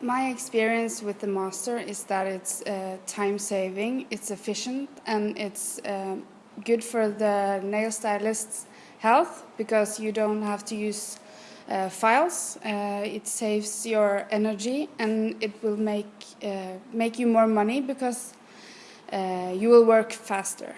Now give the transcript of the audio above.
My experience with the master is that it's uh, time saving, it's efficient, and it's uh, good for the nail stylist's health because you don't have to use uh, files. Uh, it saves your energy and it will make uh, make you more money because uh, you will work faster.